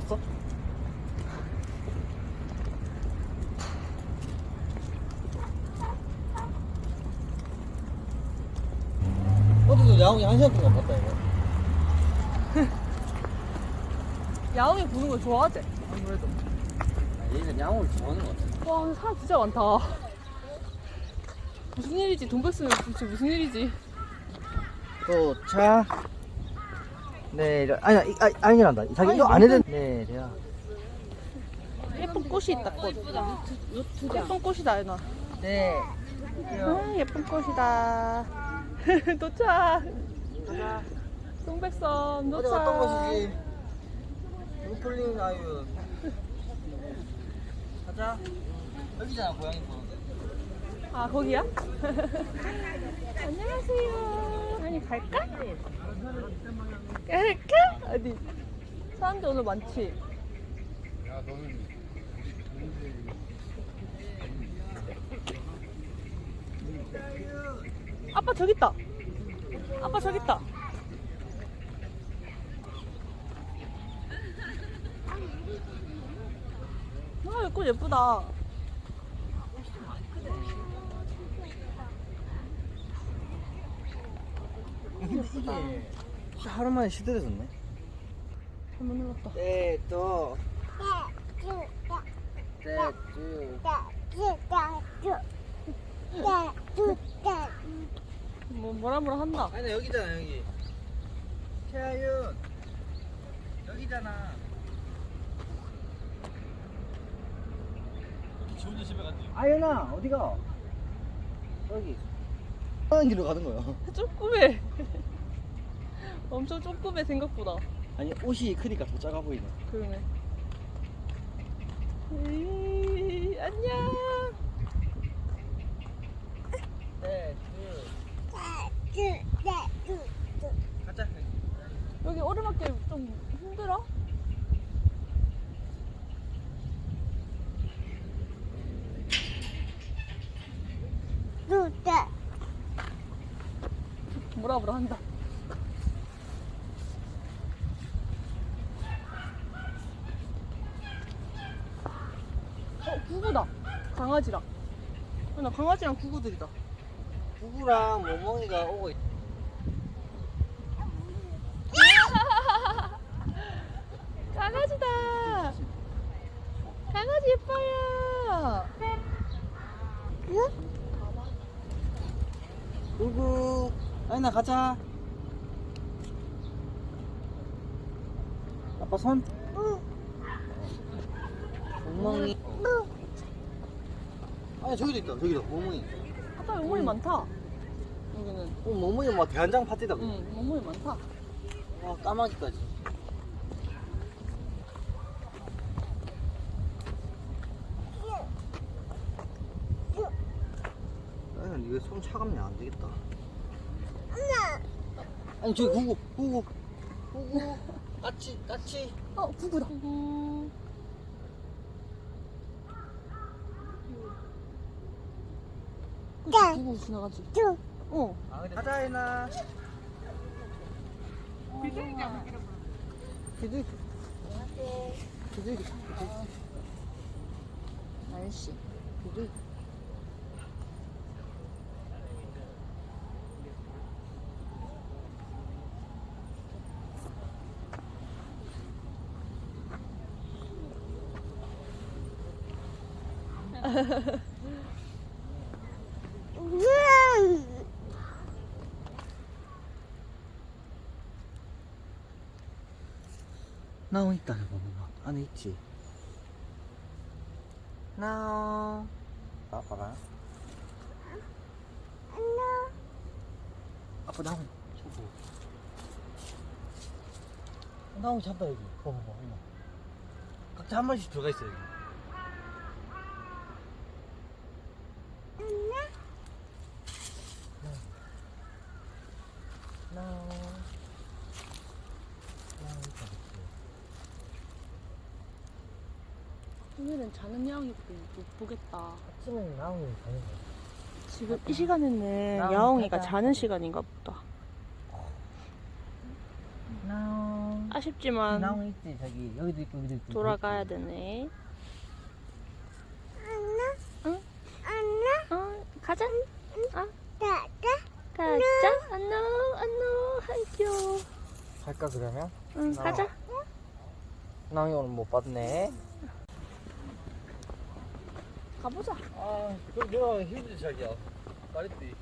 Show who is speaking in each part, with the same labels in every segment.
Speaker 1: 봤어? 어제도 야옹이 한 시간 동안 봤다 이거
Speaker 2: 야옹이 보는 걸 좋아하지? 아무래도.
Speaker 1: 얘는 야옹을 좋아하는 것 같아
Speaker 2: 와, 근데 사람 진짜 많다. 무슨 일이지? 돈 뺐으면 도대체 무슨 일이지?
Speaker 1: 도착 내려 아니야 이- 아, 아니란다 자기
Speaker 2: 아니,
Speaker 1: 이거 안 해도
Speaker 2: 무슨-
Speaker 1: 내려
Speaker 2: 예쁜 꽃이 있다, 꽃. 예쁜 꽃이다, 얘나.
Speaker 1: 네
Speaker 2: 아, 예쁜 꽃이다. 도착. 동백섬 도착.
Speaker 1: 어떤 곳이지? 루플링 아유 가자 여기잖아 고양이 거
Speaker 2: 아, 거기야? 안녕하세요. 아니, 갈까? 갈까? 어디? 사람들 오늘 많지? 아빠 저기 있다. 아빠 저기 있다. 아, 이꽃 예쁘다.
Speaker 1: 이게 하루 만에 시들해졌네
Speaker 2: 잘못 눌렀다.
Speaker 1: 네또 네쭈
Speaker 2: 뭐, 뭐라 뭐라 한다.
Speaker 1: 아니 여기잖아 여기 최하윤 여기잖아 지 혼자 집에 갔니? 아윤아 어디가? 여기 하는 길로 가는 거야
Speaker 2: 조그매. 엄청 조그매 생각보다.
Speaker 1: 아니 옷이 크니까 더 작아 보이네
Speaker 2: 그러네. 에이, 안녕.
Speaker 1: 가자
Speaker 2: 여기 오르막길 좀 힘들어? 뭐라 뭐라 한다. 어, 구구다. 강아지랑. 어, 나 강아지랑 구구들이다.
Speaker 1: 부부랑 모멍이가 오고 있
Speaker 2: 강아지다. 강아지 예뻐요.
Speaker 1: 구구 아윤아 가자 아빠 손 멍멍이 아니 저기도 있다. 저기도. 멍멍이.
Speaker 2: 아빠 멍멍이 많다. 여기는.
Speaker 1: 어, 멍멍이 막 대한장 파티다
Speaker 2: 응, 멍멍이 많다.
Speaker 1: 와 까마귀까지. 아니 이거 손 차갑냐? 안 되겠다. 아니 저기 구구 구구. 구구. 까치 까치
Speaker 2: 어, 구구다. 구구. 구구 지나가지. 어.
Speaker 1: 아 근데 가자 해나 비둘기 비둘기 비둘기
Speaker 2: 날씨.
Speaker 1: 비둘기 나오 있다 봐봐 안에 있지? 나오. 아빠가? 아빠 나오 저거 나오 잡다 여기. 봐봐 봐 엄마 각자 한 마리씩 들어가 있어 여기. 나오 나오 있다 그치
Speaker 2: 오늘은 자는 야옹이 못 보겠다.
Speaker 1: 아침에 나오는 가는 거야
Speaker 2: 지금 이 시간에는
Speaker 1: 야옹
Speaker 2: 야옹이가
Speaker 1: 가자.
Speaker 2: 자는 시간인가 보다.
Speaker 1: 나오
Speaker 2: 아쉽지만
Speaker 1: 나무 있지 저기 여기도 있고 여기도 있고.
Speaker 2: 돌아가야 되네. 응? 어, 가자. 아, 가자. 안녕, 안녕. 아이고.
Speaker 1: 갈까 그러면?
Speaker 2: 응,
Speaker 1: 나-
Speaker 2: 가자.
Speaker 1: 나이 오늘 못 봤네.
Speaker 2: 가보자.
Speaker 1: 아, 그럼 내가 힘들지 자기야. 말했지.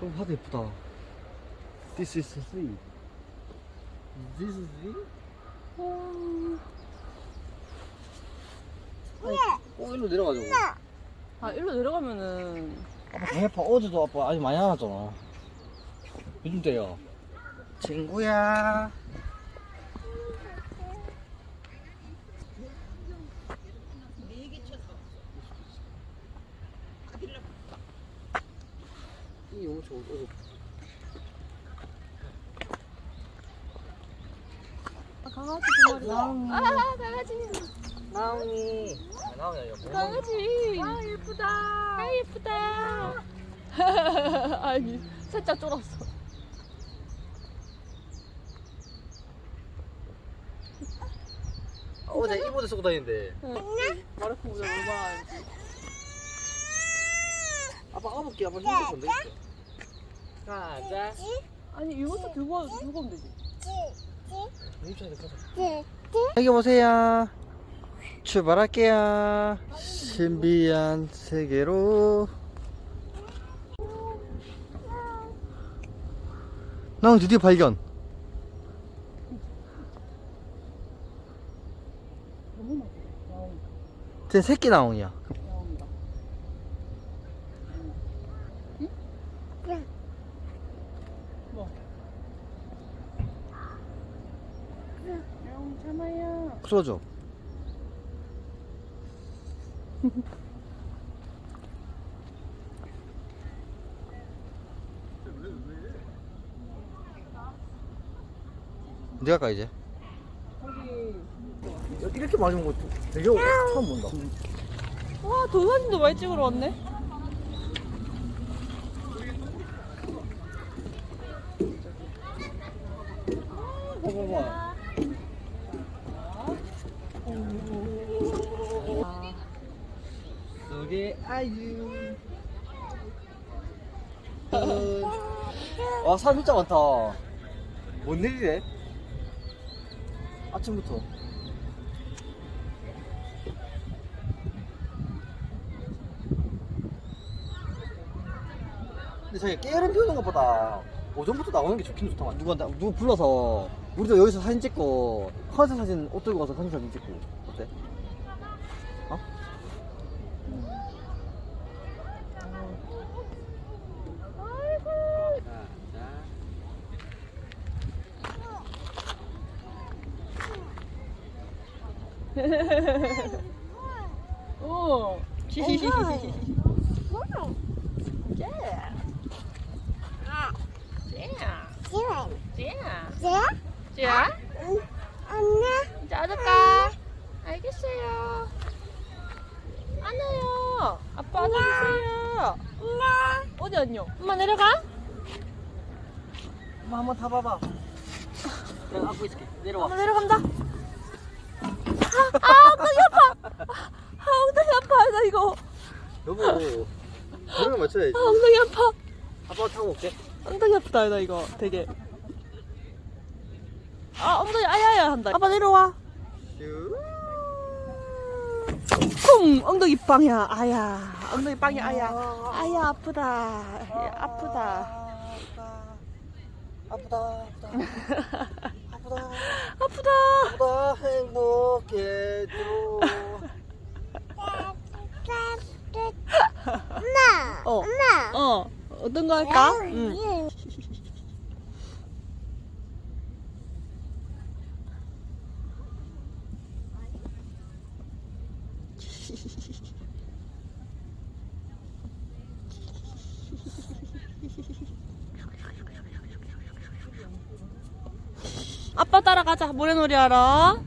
Speaker 1: 그럼 하도 예쁘다. This is three. This is three? 어, 일로 내려가자고.
Speaker 2: 아, 일로 내려가면은
Speaker 1: 아빠 강해파 어제도 아빠 아직 많이 안 왔잖아. 요즘 때야. 친구야. 이 엄청 어제
Speaker 2: 아, 강아지 두 마리.
Speaker 1: 나옹이.
Speaker 2: 아, 강아지.
Speaker 1: 나옹이. 아, 나옹이 아니라 뭐
Speaker 2: 강아지. 아, 예쁘다. 아, 예쁘다. 아니, 살짝 쫄았어.
Speaker 1: 어제 이모대 쓰고 다니는데.
Speaker 2: 마르코 모자 얼마나.
Speaker 1: 아빠 까볼게. 아빠 핸드폰 돼 있어. 가자.
Speaker 2: 아니, 이것도 들고, 와- 들고 오면 되지.
Speaker 1: 여기 보세요. 출발할게요. 신비한 세계로. 나 드디어 발견. 제 새끼 나옹이야.
Speaker 2: 나옹이다. 응? 뭐? 나옹 참아요.
Speaker 1: 풀어줘. 내가 가 이제. 이렇게 많이 온거 되게 처음 본다.
Speaker 2: 와, 도사진도 많이 찍으러 왔네.
Speaker 1: 봐봐봐. 속에 아유. 와, 사람 진짜 많다. 뭔 일이래? 아침부터. 근데 저기 게으름 피우는 것보다 오전부터 나오는 게 좋긴 좋다. 누가, 나- 누구 불러서 우리도 여기서 사진 찍고 컨셉 사진 옷 들고 가서 컨셉 사진 찍고 어때? 어?
Speaker 2: 오. 히히히히히. 자. 자. 이제 안을까? 알겠어요. 안아요. 아빠 안아주세요. 어디 안녕? 엄마 내려가?
Speaker 1: 엄마 한번 타봐봐. 내가 안고 있을게. 내려와.
Speaker 2: 엄마 내려간다. 아, 아 엉덩이 아파. 아 엉덩이 아파. 나 이거.
Speaker 1: 여보. 그러면 맞춰야지.
Speaker 2: 아 엉덩이 아파.
Speaker 1: 아빠 타고 올게.
Speaker 2: 엉덩이 아프다 나 이거 되게. 아 엉덩이 아야야 한다. 아빠 내려와.
Speaker 1: 슈.
Speaker 2: 쿵 엉덩이 빵이야. 아야. 엉덩이 빵이 아야. 아야 아프다. 야, 아프다.
Speaker 1: 아프다. 아프다. 아프다.
Speaker 2: 아프다.
Speaker 1: 아프다. 행복해져.
Speaker 2: 어. 어. 어떤 거 할까? 응. 모래놀이 하러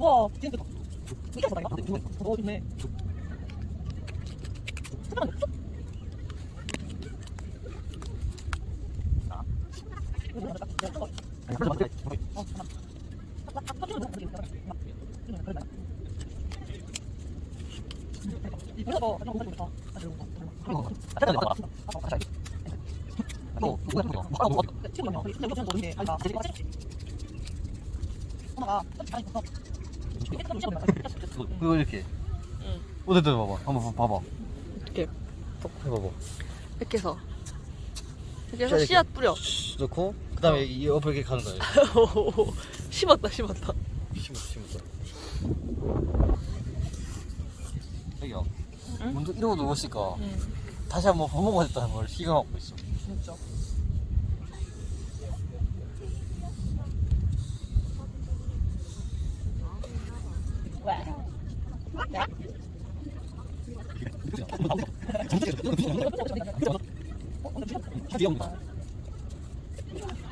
Speaker 2: 와, 진짜 좋다.
Speaker 1: 이거 좋네. 잠깐만. 이렇게.
Speaker 2: 응.
Speaker 1: 어디 봐봐. 한번 봐봐.
Speaker 2: 이렇게
Speaker 1: 해봐봐.
Speaker 2: 이렇게 해서 이렇게 해서. 씨앗 뿌려
Speaker 1: 넣고 그다음에 이 옆에 이렇게 가는 거야.
Speaker 2: 심었다 심었다
Speaker 1: 심어 심었어. 여기요.
Speaker 2: 응?
Speaker 1: 먼저 이러고 누웠으니까
Speaker 2: 응
Speaker 1: 다시 한번 밥 먹어야 됐다는 걸 희망하고 있어.
Speaker 2: 진짜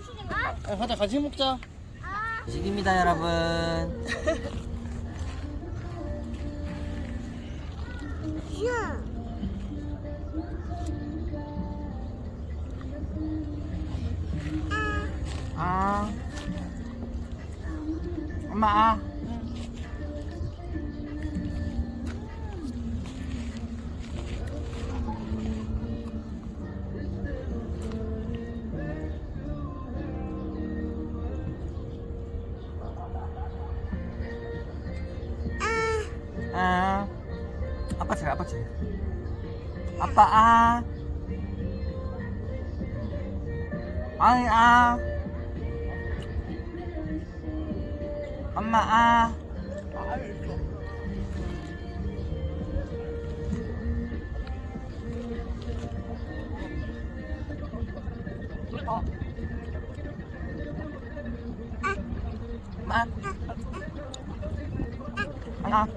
Speaker 1: 고 가자 같이 먹자. 식입니다 여러분.
Speaker 2: 아. 엄마 아 아, 차, 아빠 아. 아이, 아. 엄마, 아. 엄마. 아.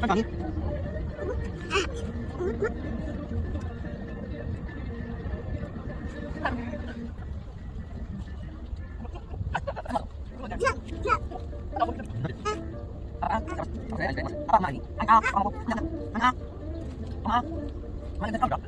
Speaker 2: Anh ăn đi
Speaker 1: Hãy Anh cho Anh Ghiền Anh Gõ Anh không Anh lỡ Anh video Anh dẫn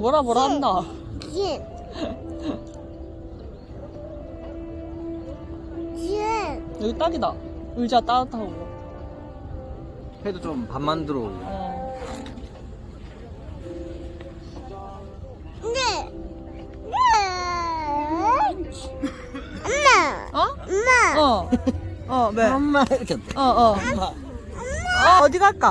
Speaker 2: 뭐라 뭐라 한다. 여기 딱이다. 의자 따뜻하고.
Speaker 1: 해도 좀 밥만 들어오고
Speaker 2: 어. 어? 엄마. 어. 어, 왜?
Speaker 1: 엄마 이렇게
Speaker 2: 어, 어. 어, 어디 갈까?